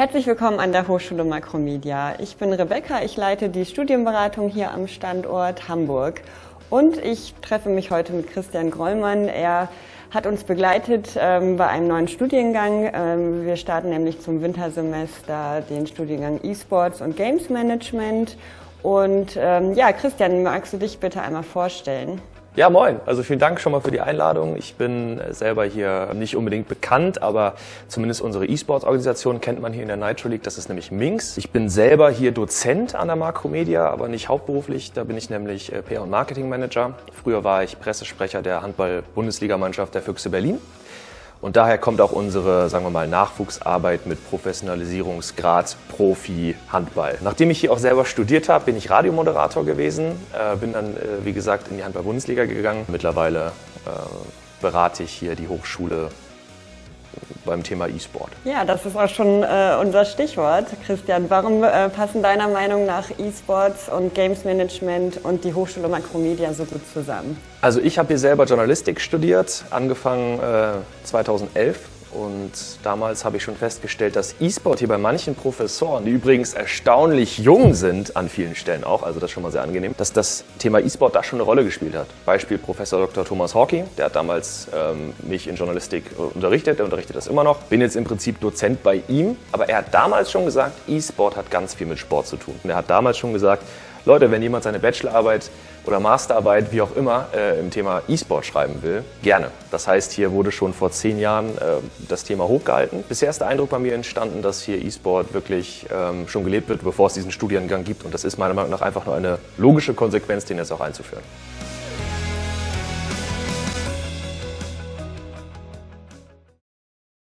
Herzlich willkommen an der Hochschule Makromedia. Ich bin Rebecca, ich leite die Studienberatung hier am Standort Hamburg. Und ich treffe mich heute mit Christian Grollmann. Er hat uns begleitet ähm, bei einem neuen Studiengang. Ähm, wir starten nämlich zum Wintersemester den Studiengang E-Sports und Games Management. Und ähm, ja, Christian, magst du dich bitte einmal vorstellen? Ja, moin. Also vielen Dank schon mal für die Einladung. Ich bin selber hier nicht unbedingt bekannt, aber zumindest unsere E-Sports-Organisation kennt man hier in der Nitro League. Das ist nämlich Minx. Ich bin selber hier Dozent an der Makromedia, aber nicht hauptberuflich. Da bin ich nämlich äh, PR- und Marketing-Manager. Früher war ich Pressesprecher der Handball-Bundesligamannschaft der Füchse Berlin. Und daher kommt auch unsere, sagen wir mal, Nachwuchsarbeit mit Professionalisierungsgrad Profi Handball. Nachdem ich hier auch selber studiert habe, bin ich Radiomoderator gewesen, äh, bin dann, äh, wie gesagt, in die Handball-Bundesliga gegangen. Mittlerweile äh, berate ich hier die Hochschule beim Thema E-Sport. Ja, das ist auch schon äh, unser Stichwort. Christian, warum äh, passen deiner Meinung nach E-Sports und Games Management und die Hochschule Makromedia so gut zusammen? Also ich habe hier selber Journalistik studiert, angefangen äh, 2011 und damals habe ich schon festgestellt, dass E-Sport hier bei manchen Professoren, die übrigens erstaunlich jung sind, an vielen Stellen auch, also das ist schon mal sehr angenehm, dass das Thema E-Sport da schon eine Rolle gespielt hat. Beispiel Professor Dr. Thomas Hawking, der hat damals ähm, mich in Journalistik äh, unterrichtet, der unterrichtet das immer noch. Bin jetzt im Prinzip Dozent bei ihm, aber er hat damals schon gesagt, E-Sport hat ganz viel mit Sport zu tun. Und er hat damals schon gesagt, Leute, wenn jemand seine Bachelorarbeit oder Masterarbeit, wie auch immer, äh, im Thema E-Sport schreiben will, gerne. Das heißt, hier wurde schon vor zehn Jahren äh, das Thema hochgehalten. Bisher ist der Eindruck bei mir entstanden, dass hier E-Sport wirklich ähm, schon gelebt wird, bevor es diesen Studiengang gibt. Und das ist meiner Meinung nach einfach nur eine logische Konsequenz, den jetzt auch einzuführen.